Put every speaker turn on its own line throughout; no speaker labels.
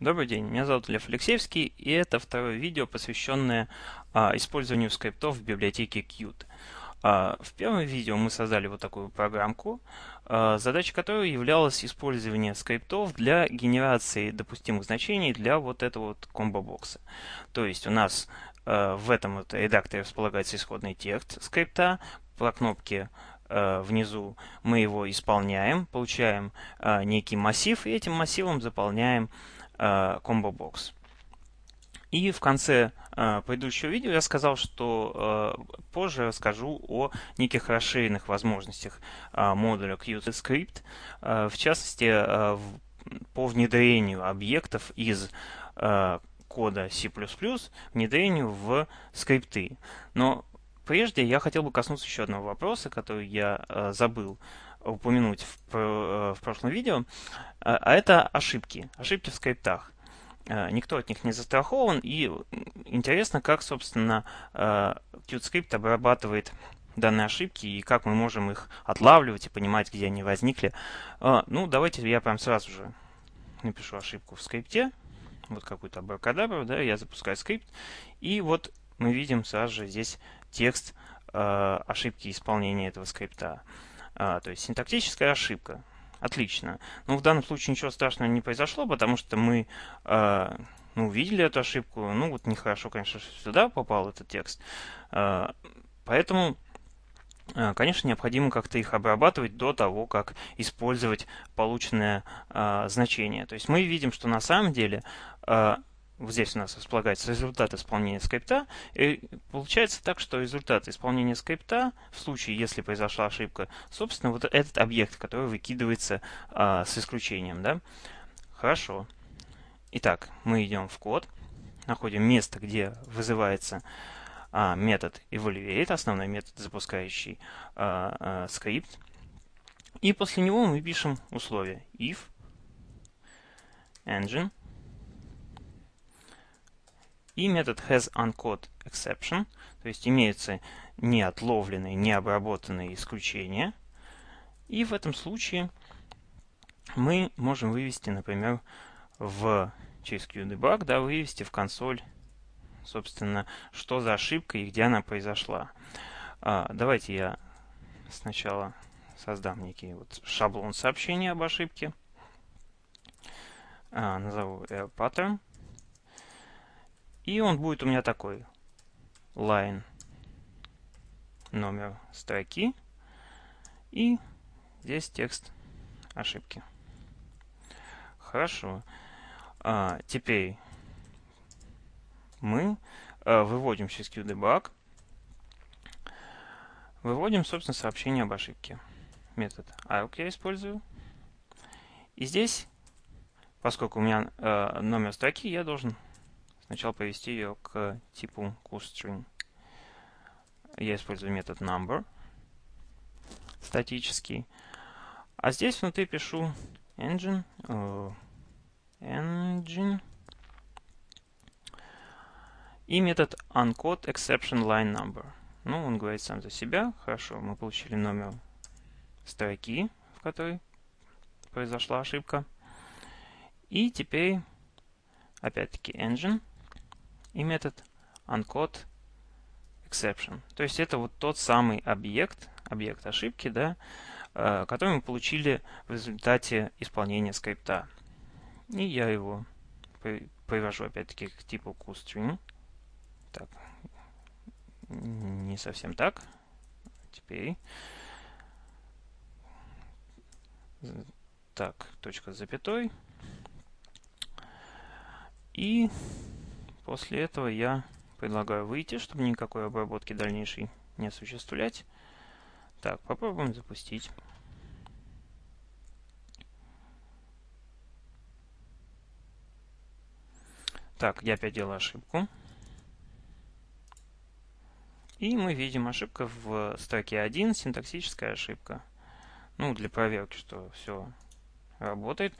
Добрый день, меня зовут Лев Алексеевский, и это второе видео, посвященное а, использованию скриптов в библиотеке Qt. А, в первом видео мы создали вот такую программку, а, задача которой являлась использование скриптов для генерации допустимых значений для вот этого вот комбо-бокса. То есть у нас а, в этом вот редакторе располагается исходный текст скрипта, по кнопке а, внизу мы его исполняем, получаем а, некий массив, и этим массивом заполняем Combo Box. И в конце э, предыдущего видео я сказал, что э, позже расскажу о неких расширенных возможностях э, модуля QtScript, э, в частности, э, по внедрению объектов из э, кода C++ внедрению в скрипты. Но прежде я хотел бы коснуться еще одного вопроса, который я э, забыл упомянуть в, э, в прошлом видео, а, а это ошибки, ошибки в скриптах. Э, никто от них не застрахован, и интересно, как, собственно, QtScript обрабатывает данные ошибки и как мы можем их отлавливать и понимать, где они возникли. Ну, давайте я прям сразу же напишу ошибку в скрипте, вот какую-то абракадабру, да, я запускаю скрипт, и вот мы видим сразу же здесь текст э, ошибки исполнения этого скрипта. А, то есть синтактическая ошибка. Отлично. Но в данном случае ничего страшного не произошло, потому что мы э, ну, увидели эту ошибку. Ну, вот нехорошо, конечно, сюда попал этот текст. Э, поэтому, конечно, необходимо как-то их обрабатывать до того, как использовать полученное э, значение. То есть мы видим, что на самом деле вот здесь у нас располагается результат исполнения скрипта, и получается так, что результат исполнения скрипта, в случае, если произошла ошибка, собственно, вот этот объект, который выкидывается а, с исключением. Да? Хорошо. Итак, мы идем в код, находим место, где вызывается а, метод evaluate, основной метод, запускающий а, а, скрипт. И после него мы пишем условие if engine и метод hasUncaught_exception, то есть имеются неотловленные, необработанные исключения. И в этом случае мы можем вывести, например, в через QDebug, да, вывести в консоль, собственно, что за ошибка и где она произошла. А, давайте я сначала создам некий вот шаблон сообщения об ошибке. А, назову pattern. И он будет у меня такой. Line номер строки. И здесь текст ошибки. Хорошо. А, теперь мы а, выводим через QDebug. Выводим, собственно, сообщение об ошибке. Метод arc я использую. И здесь, поскольку у меня а, номер строки, я должен сначала повести ее к типу toString. Я использую метод number статический. А здесь внутри пишу engine, uh, engine и метод uncode exception line number. Ну, он говорит сам за себя. Хорошо, мы получили номер строки, в которой произошла ошибка. И теперь, опять-таки, engine и метод uncode exception. То есть это вот тот самый объект, объект ошибки, да, э, который мы получили в результате исполнения скрипта. И я его привожу опять-таки к типу toString. Так, не совсем так. Теперь. Так, точка с запятой. И После этого я предлагаю выйти, чтобы никакой обработки дальнейшей не осуществлять. Так, попробуем запустить. Так, я опять делаю ошибку. И мы видим ошибка в строке 1, синтаксическая ошибка. Ну, для проверки, что все работает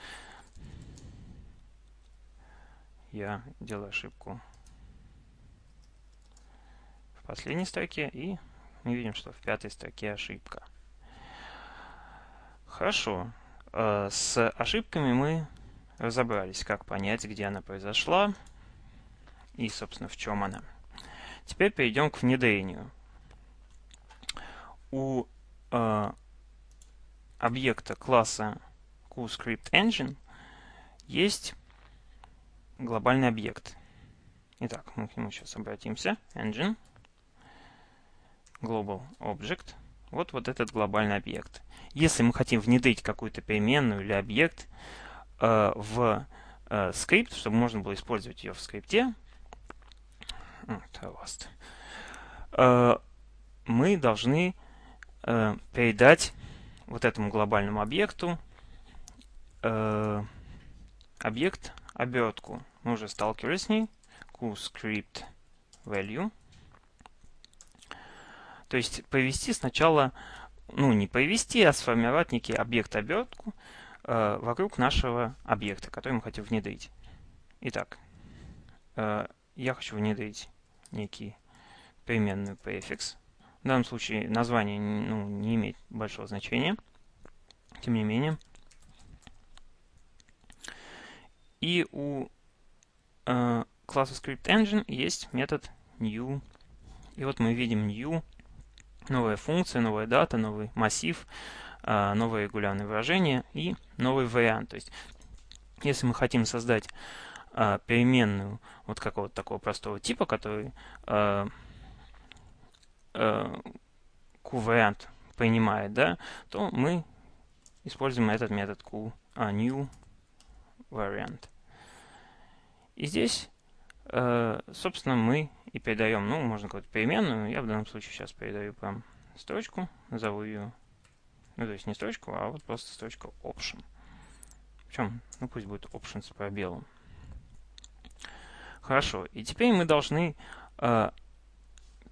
я делаю ошибку в последней строке, и мы видим, что в пятой строке ошибка. Хорошо. Э, с ошибками мы разобрались, как понять, где она произошла и, собственно, в чем она. Теперь перейдем к внедрению. У э, объекта класса QScriptEngine есть глобальный объект. Итак, мы к нему сейчас обратимся. Engine, Global Object. Вот, вот этот глобальный объект. Если мы хотим внедрить какую-то переменную или объект э, в э, скрипт, чтобы можно было использовать ее в скрипте, э, мы должны э, передать вот этому глобальному объекту э, объект обертку. Мы уже сталкивались с ней. QScript value. То есть повести сначала, ну не повести, а сформировать некий объект обертку э, вокруг нашего объекта, который мы хотим внедрить. Итак, э, я хочу внедрить некий переменный префикс. В данном случае название ну, не имеет большого значения. Тем не менее. И у э, класса ScriptEngine есть метод new. И вот мы видим new, новая функция, новая дата, новый массив, э, новое регулярное выражение и новый вариант. То есть, если мы хотим создать э, переменную вот какого-то такого простого типа, который э, э, q-вариант принимает, да, то мы используем этот метод q, а, new variant. И здесь, э, собственно, мы и передаем, ну, можно какую-то переменную, я в данном случае сейчас передаю прям строчку, назову ее, ну, то есть не строчку, а вот просто строчка option. Причем, ну, пусть будет option с пробелом. Хорошо, и теперь мы должны э,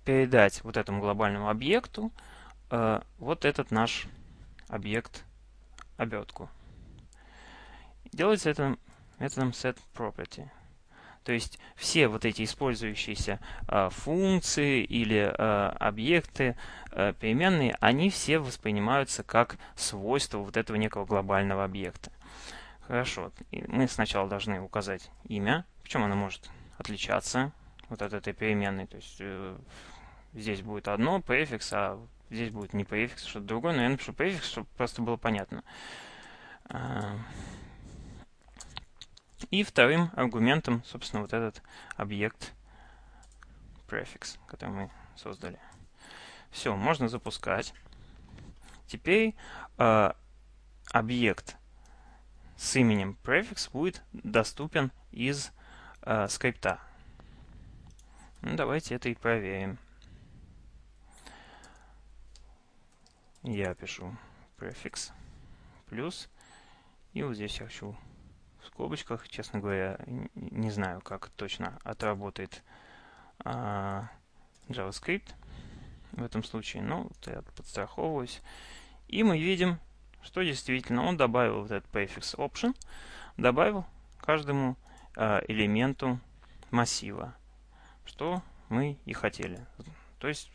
передать вот этому глобальному объекту э, вот этот наш объект обертку. Делается это методом setProperty. То есть все вот эти использующиеся э, функции или э, объекты э, переменные, они все воспринимаются как свойства вот этого некого глобального объекта. Хорошо, мы сначала должны указать имя, причем оно может отличаться вот от этой переменной. То есть э, здесь будет одно префикс, а здесь будет не префикс, что-то другое. Но я напишу префикс, чтобы просто было понятно. И вторым аргументом, собственно, вот этот объект префикс, который мы создали. Все, можно запускать. Теперь э, объект с именем prefix будет доступен из э, скрипта. Ну, давайте это и проверим. Я пишу prefix плюс. И вот здесь я хочу в скобочках, честно говоря, не знаю, как точно отработает а, JavaScript в этом случае. Но я подстраховываюсь. И мы видим, что действительно он добавил вот этот prefix option, добавил каждому а, элементу массива, что мы и хотели. То есть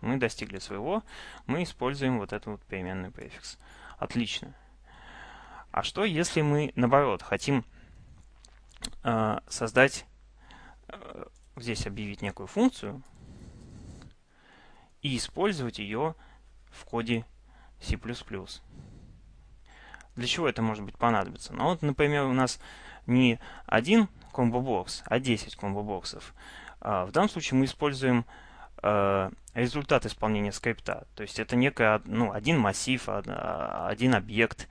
мы достигли своего, мы используем вот этот вот переменный префикс. Отлично. А что, если мы, наоборот, хотим э, создать, э, здесь объявить некую функцию и использовать ее в коде C++? Для чего это может быть понадобится? Ну вот, например, у нас не один комбо-бокс, а 10 комбо-боксов. А в данном случае мы используем э, результат исполнения скрипта. То есть это некая, ну, один массив, один объект,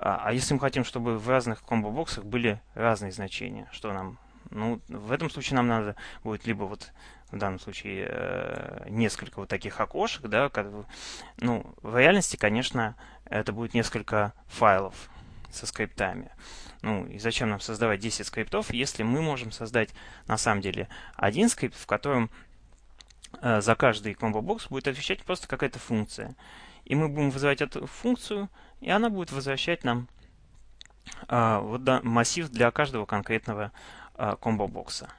а, а если мы хотим, чтобы в разных комбо-боксах были разные значения, что нам? Ну, в этом случае нам надо будет либо вот в данном случае э, несколько вот таких окошек, да, как, ну, в реальности, конечно, это будет несколько файлов со скриптами. Ну, и зачем нам создавать 10 скриптов, если мы можем создать, на самом деле, один скрипт, в котором э, за каждый комбо-бокс будет отвечать просто какая-то функция. И мы будем вызывать эту функцию, и она будет возвращать нам а, вот, да, массив для каждого конкретного а, комбо-бокса.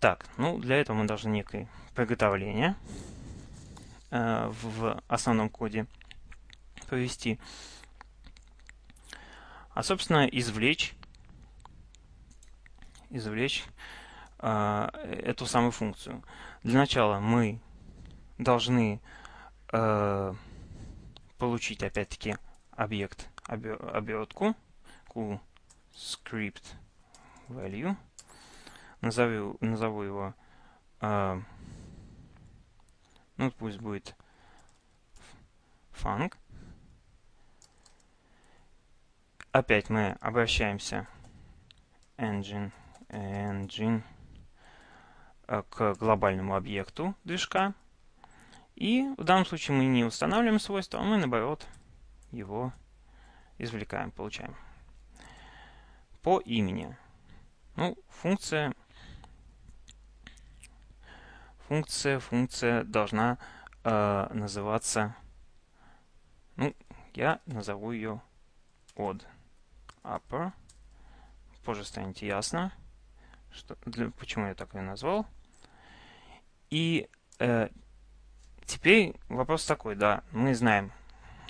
Так, ну для этого мы должны некое приготовление а, в основном коде провести. А, собственно, извлечь извлечь э, эту самую функцию. Для начала мы должны э, получить опять-таки объект обертку script value. Назову, назову его, э, ну пусть будет func. Опять мы обращаемся engine, engine э, к глобальному объекту движка. И в данном случае мы не устанавливаем свойства, а мы наоборот его извлекаем, получаем. По имени. Ну, функция, функция, функция должна э, называться, ну, я назову ее od upper. Позже станет ясно, что, для, почему я так ее назвал. И э, теперь вопрос такой, да, мы знаем,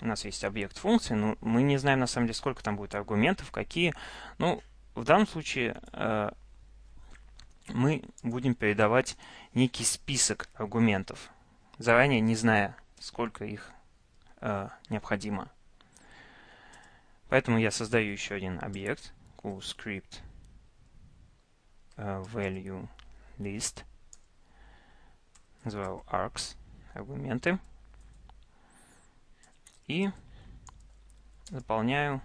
у нас есть объект функции, но мы не знаем на самом деле, сколько там будет аргументов, какие. Ну, в данном случае э, мы будем передавать некий список аргументов, заранее не зная, сколько их э, необходимо. Поэтому я создаю еще один объект, script uh, value list, называю args, аргументы, и заполняю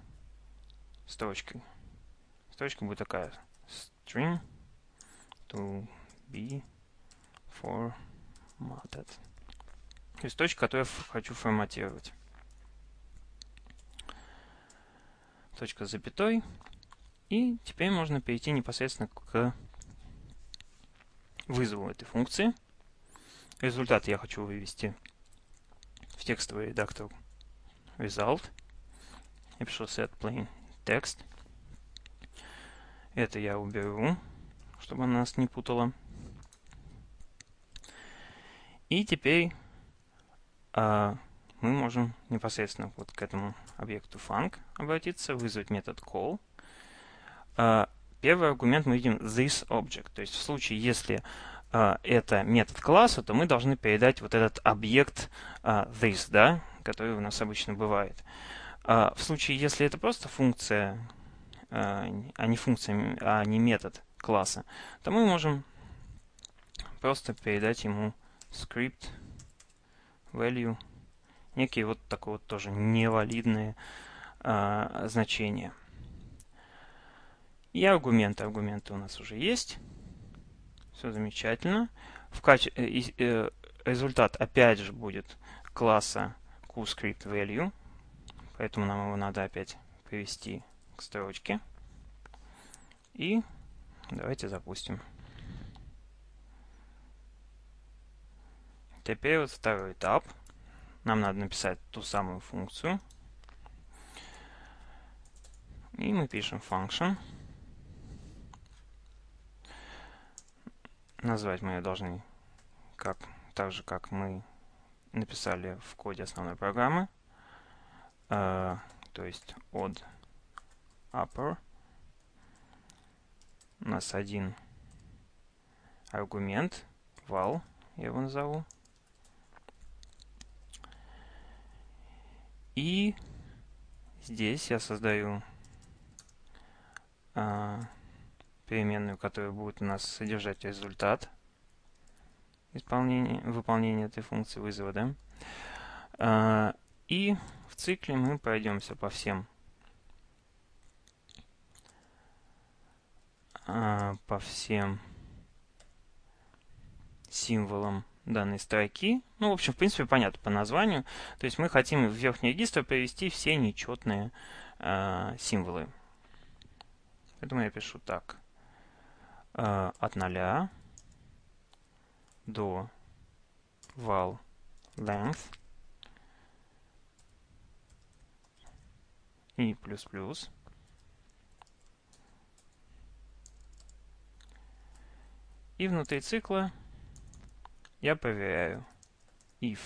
строчкой. Строчка будет такая string to be formatted. То есть точка, которую я хочу форматировать. точка с запятой. И теперь можно перейти непосредственно к вызову этой функции. Результат я хочу вывести в текстовый редактор result. Я пишу set plain text. Это я уберу, чтобы она нас не путала. И теперь а, мы можем непосредственно вот к этому объекту func обратиться, вызвать метод call. А, первый аргумент мы видим this object. То есть в случае, если а, это метод класса, то мы должны передать вот этот объект а, this, да, который у нас обычно бывает. В случае, если это просто функция, а не функция, а не метод класса, то мы можем просто передать ему script value некие вот такое вот тоже невалидные а, значения. И аргументы. Аргументы у нас уже есть. Все замечательно. В каче... Э, э, результат опять же будет класса QScriptValue. Поэтому нам его надо опять привести к строчке. И давайте запустим. Теперь вот второй этап – нам надо написать ту самую функцию. И мы пишем function. Назвать мы ее должны как, так же, как мы написали в коде основной программы. Uh, то есть od upper. У нас один аргумент, val, я его назову. И здесь я создаю а, переменную, которая будет у нас содержать результат исполнения, выполнения этой функции вызова. Да? А, и в цикле мы пройдемся по всем а, по всем символам данной строки. Ну, в общем, в принципе, понятно по названию. То есть мы хотим в верхний регистр привести все нечетные э, символы. Поэтому я пишу так. Э, от 0 до val length и плюс-плюс. И внутри цикла я проверяю if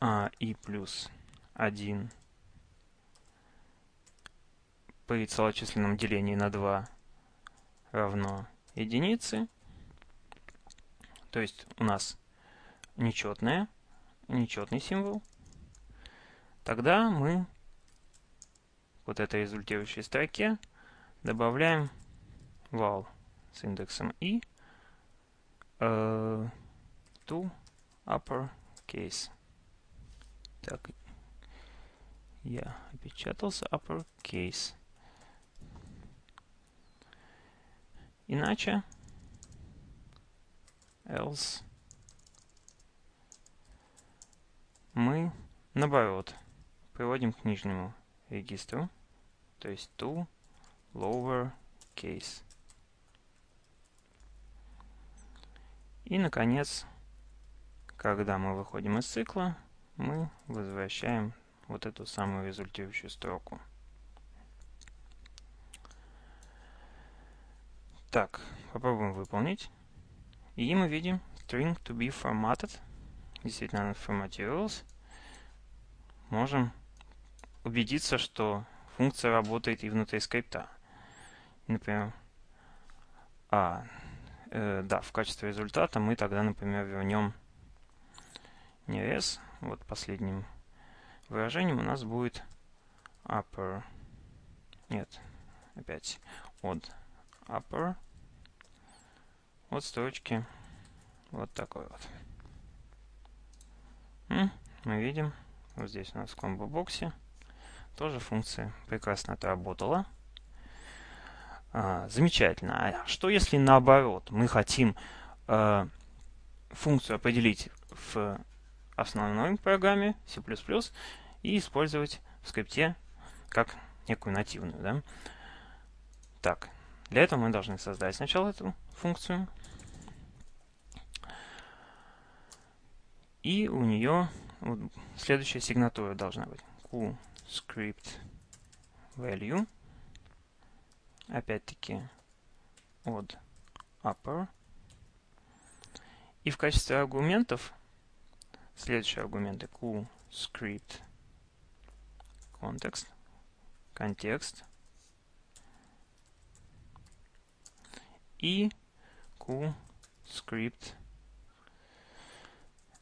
а, и плюс 1 при целочисленном делении на 2 равно единице. То есть у нас нечетное, нечетный символ. Тогда мы вот этой результирующей строке добавляем val с индексом i uh, to uppercase. Так, я опечатался uppercase. Иначе else мы наоборот приводим к нижнему регистру, то есть to lower case. И, наконец, когда мы выходим из цикла, мы возвращаем вот эту самую результирующую строку. Так, попробуем выполнить. И мы видим string to be formatted. Действительно, она форматировалась. Можем убедиться, что функция работает и внутри скрипта. Например, а, э, да, в качестве результата мы тогда, например, вернем не s, вот последним выражением у нас будет upper, нет, опять от upper, от строчки вот такой вот. Мы видим, вот здесь у нас в комбо-боксе тоже функция прекрасно отработала. А, замечательно. А что если наоборот мы хотим э, функцию определить в основной программе C++ и использовать в скрипте как некую нативную. Да? Так, для этого мы должны создать сначала эту функцию. И у нее вот, следующая сигнатура должна быть value опять-таки от upper. И в качестве аргументов следующие аргументы q контекст и q script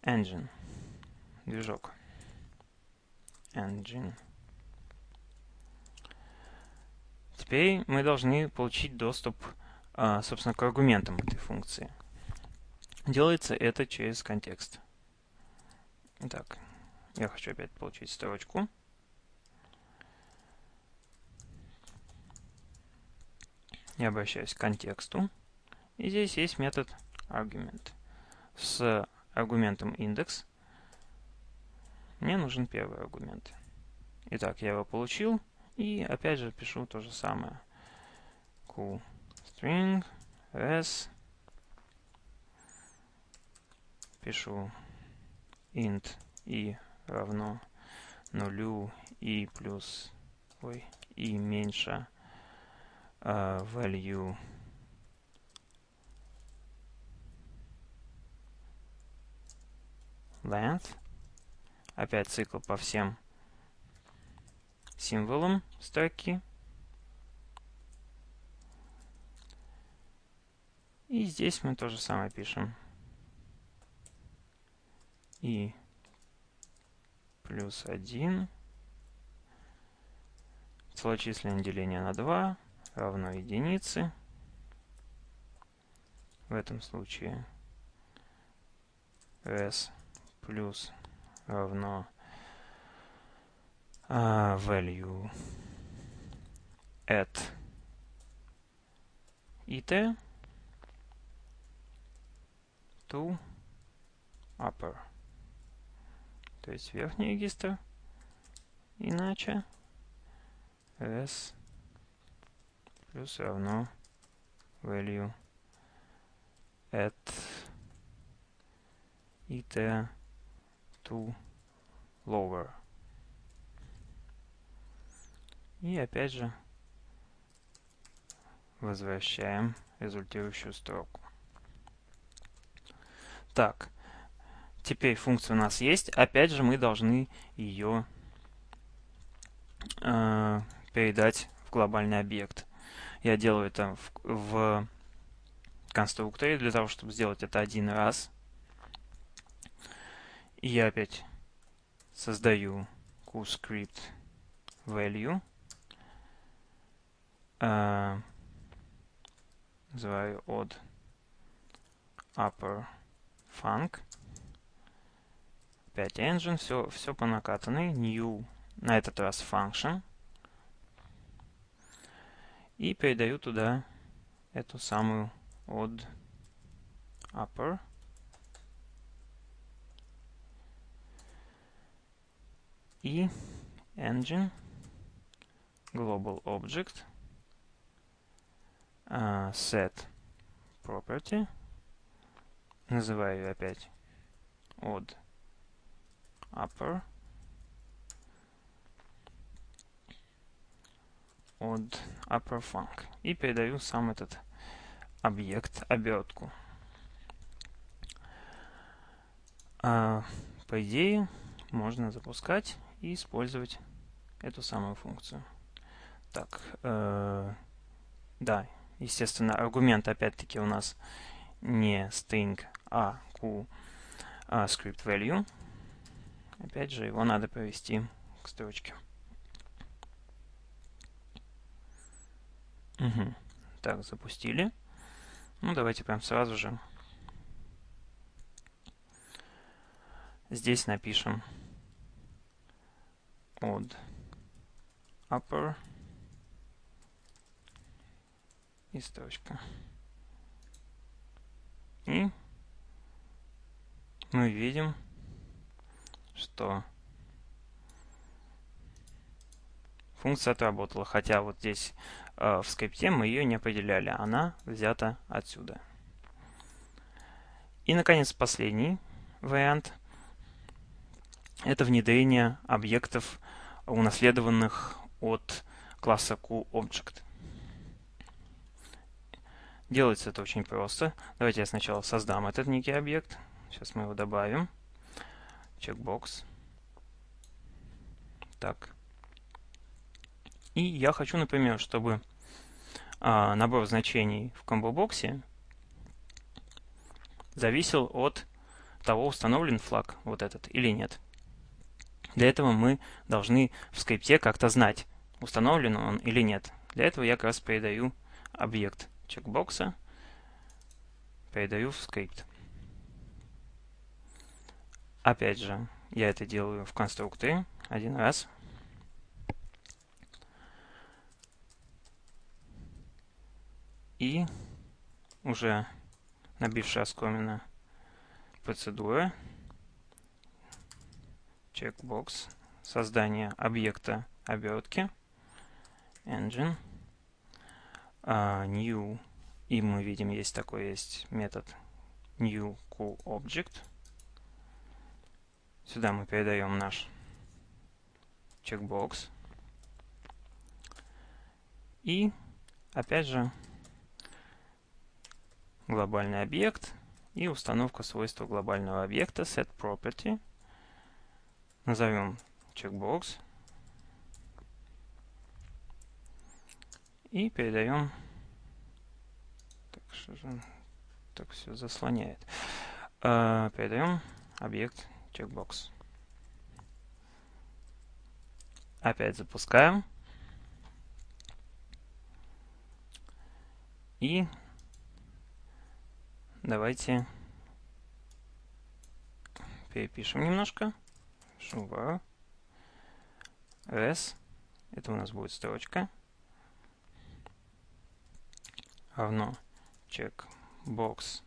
engine, движок engine. Теперь мы должны получить доступ, а, собственно, к аргументам этой функции. Делается это через контекст. Итак, я хочу опять получить строчку. Я обращаюсь к контексту. И здесь есть метод argument. С аргументом index мне нужен первый аргумент. Итак, я его получил. И опять же пишу то же самое. Q string s пишу int i равно нулю и плюс ой и меньше uh, value length опять цикл по всем символом строки. И здесь мы то же самое пишем. И плюс 1 целочисленное деление на 2 равно единице. В этом случае s плюс равно uh, value at it to upper. То есть верхний регистр. Иначе s плюс равно value at it to lower. И опять же возвращаем результирующую строку. Так, теперь функция у нас есть. Опять же мы должны ее э, передать в глобальный объект. Я делаю это в, в конструкторе для того, чтобы сделать это один раз. И я опять создаю QScript value. Uh, называю od upper func. Опять engine, все, все по накатанной. New, на этот раз function. И передаю туда эту самую od upper. И engine global object uh, set property называю опять od upper od upper func и передаю сам этот объект обертку. А, по идее можно запускать и использовать эту самую функцию. Так, э, да, естественно, аргумент опять-таки у нас не string, а q а, script value. Опять же, его надо провести к строчке. Угу. Так, запустили. Ну, давайте прям сразу же здесь напишем od upper и строчка. И мы видим, что функция отработала, хотя вот здесь в скрипте мы ее не определяли, она взята отсюда. И, наконец, последний вариант – это внедрение объектов, унаследованных от класса QObject. Делается это очень просто. Давайте я сначала создам этот некий объект. Сейчас мы его добавим. Чекбокс. Так. И я хочу, например, чтобы а, набор значений в комбо-боксе зависел от того, установлен флаг вот этот или нет. Для этого мы должны в скрипте как-то знать, установлен он или нет. Для этого я как раз передаю объект чекбокса, передаю в скрипт. Опять же, я это делаю в конструкторе один раз. И уже набившая оскомина процедура checkbox создание объекта обертки engine uh, new и мы видим есть такой есть метод new cool object. Сюда мы передаем наш checkbox и опять же глобальный объект и установка свойства глобального объекта setProperty. Назовем checkbox и передаем так, что же так все заслоняет. Uh, передаем объект checkbox. Опять запускаем. И Давайте перепишем немножко. Шува. S. Это у нас будет строчка. Равно check box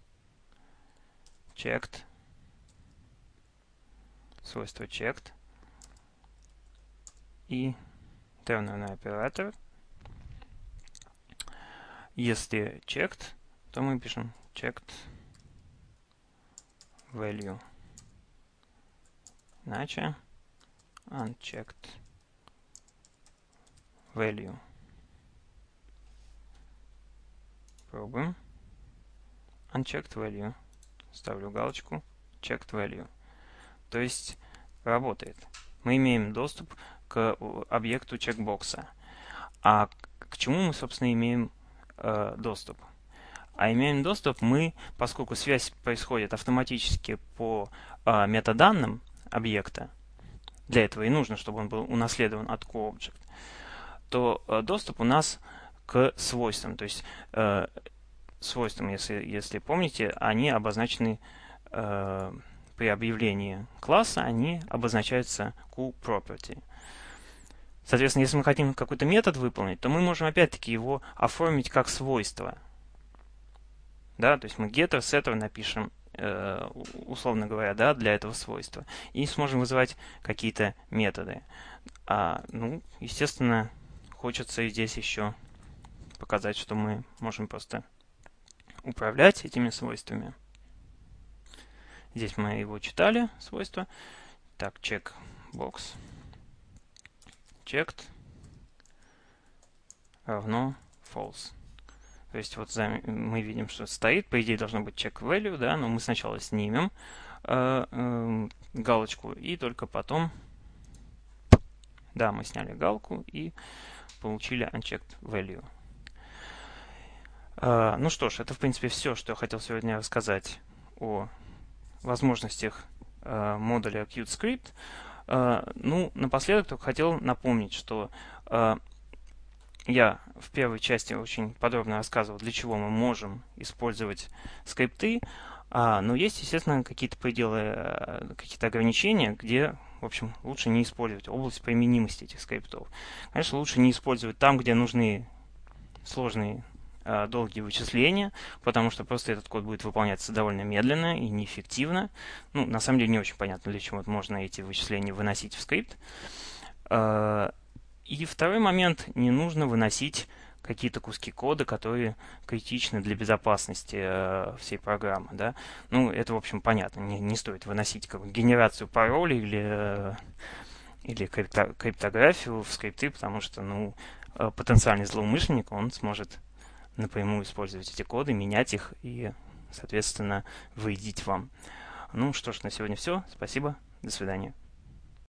checked. Свойство checked. И терминальный оператор. Если checked, то мы пишем checked value. Иначе unchecked value. Пробуем. Unchecked value. Ставлю галочку checked value. То есть работает. Мы имеем доступ к объекту чекбокса. А к чему мы, собственно, имеем э, доступ? А имеем доступ мы, поскольку связь происходит автоматически по э, метаданным объекта, для этого и нужно, чтобы он был унаследован от CoObject, то э, доступ у нас к свойствам. То есть э, свойствам, если, если помните, они обозначены э, при объявлении класса, они обозначаются QProperty. Соответственно, если мы хотим какой-то метод выполнить, то мы можем опять-таки его оформить как свойство. Да, то есть мы getter, setter напишем, э, условно говоря, да, для этого свойства. И сможем вызывать какие-то методы. А, ну, естественно, хочется здесь еще показать, что мы можем просто управлять этими свойствами. Здесь мы его читали, свойства. Так, check box checked равно false. То есть вот мы видим, что стоит, по идее должно быть check value, да, но мы сначала снимем э, э, галочку и только потом, да, мы сняли галку и получили unchecked value. Э, ну что ж, это в принципе все, что я хотел сегодня рассказать о возможностях э, модуля QtScript. Э, ну, напоследок только хотел напомнить, что э, я в первой части очень подробно рассказывал, для чего мы можем использовать скрипты, а, но есть, естественно, какие-то пределы, э, какие-то ограничения, где, в общем, лучше не использовать область применимости этих скриптов. Конечно, лучше не использовать там, где нужны сложные Э, долгие вычисления, потому что просто этот код будет выполняться довольно медленно и неэффективно. Ну, на самом деле не очень понятно, для чего можно эти вычисления выносить в скрипт. И второй момент, не нужно выносить какие-то куски кода, которые критичны для безопасности э, всей программы. Да? Ну, это, в общем, понятно. Не, не стоит выносить как генерацию паролей или, э, или крипто, криптографию в скрипты, потому что ну, э, потенциальный злоумышленник, он сможет напрямую использовать эти коды, менять их и, соответственно, вредить вам. Ну что ж, на сегодня все. Спасибо. До свидания.